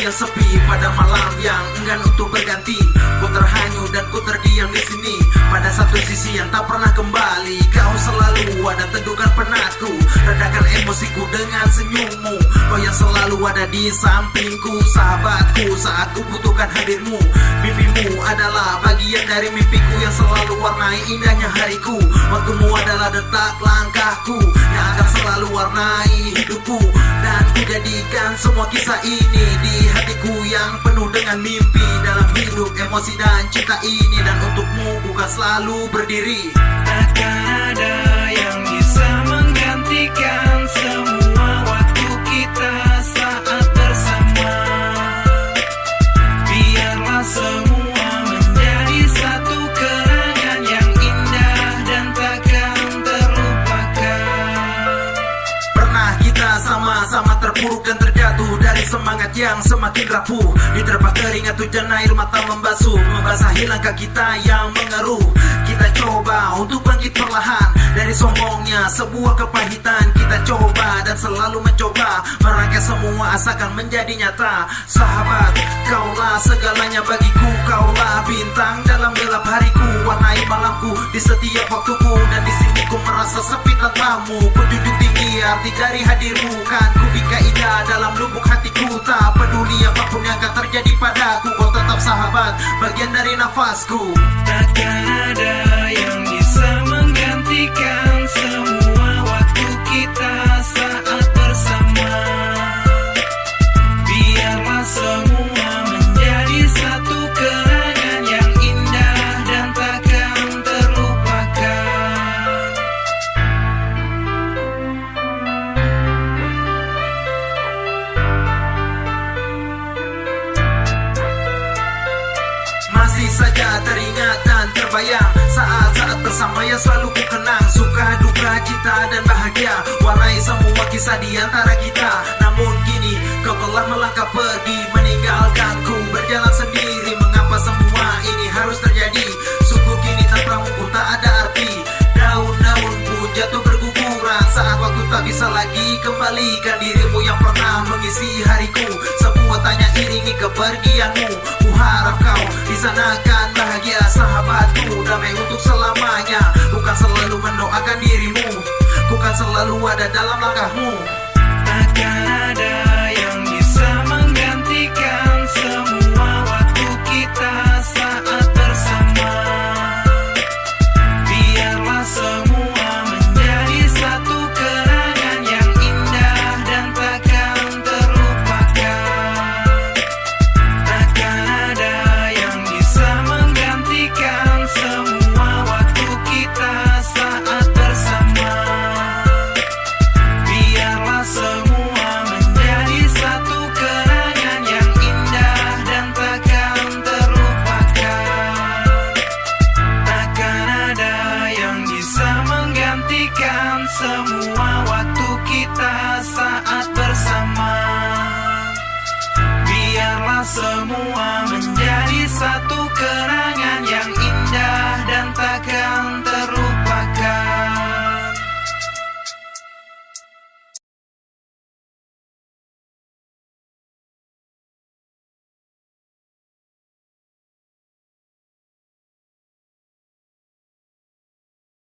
yang sepi pada malam yang enggan untuk berganti. Ku terhanyut dan ku terdiam di sini. Pada satu sisi yang tak pernah kembali. Kau selalu ada teduhkan penatku. Redakan emosiku dengan senyummu. Kau yang selalu ada di sampingku. Sahabatku saat ku butuhkan hadirmu. Mimpimu adalah bagian dari mimpiku Yang selalu warnai indahnya hariku. Waktumu adalah detak langkahku Yang akan selalu warnai hidupku. Dan ku jadikan semua kisah ini Di hatiku yang penuh dengan mimpi. Dalam hidup emosi dan cinta ini. Dan untukmu bukan selalu berdiri terpuruk dan terjatuh Dari semangat yang semakin rapuh. Diterpa keringat hujan air mata membasuh Membasahi langkah kita yang mengeruh. Kita coba untuk bangkit perlahan Dari sombongnya sebuah kepahitan. Kita coba dan selalu mencoba Merangkai semua asalkan menjadi nyata. Sahabat, kaulah segalanya bagiku. Kaulah bintang dalam gelap hariku. Warnai malamku di setiap waktuku Dan di sini ku merasa sepi tanpamu Ku junjung tinggi dari hadirmu Kan? Ku bingkai indah dalam lubuk hatiku. Tak peduli apa pun yang akan terjadi padaku Kau tetap sahabat, bagian dari nafasku. Takkan ada yang bisa menggantikan terbayang Saat-saat bersama yang selalu ku kenang. Suka, duka, cinta dan bahagia. Warnai semua kisah di antara kita. Namun kini kau telah melangkah pergi. Meninggalkanku berjalan sendiri. Mengapa semua ini harus terjadi? Sungguh kini tanpamu pun tak ada arti bisa lagi kembalikan dirimu yang pernah mengisi hariku. Sebuah tanya iringi kepergianmu. Ku harap kau di sana kan bahagia sahabatku. Damai untuk selamanya. Bukan selalu mendoakan dirimu. Bukan selalu ada dalam langkahmu. Takkan ada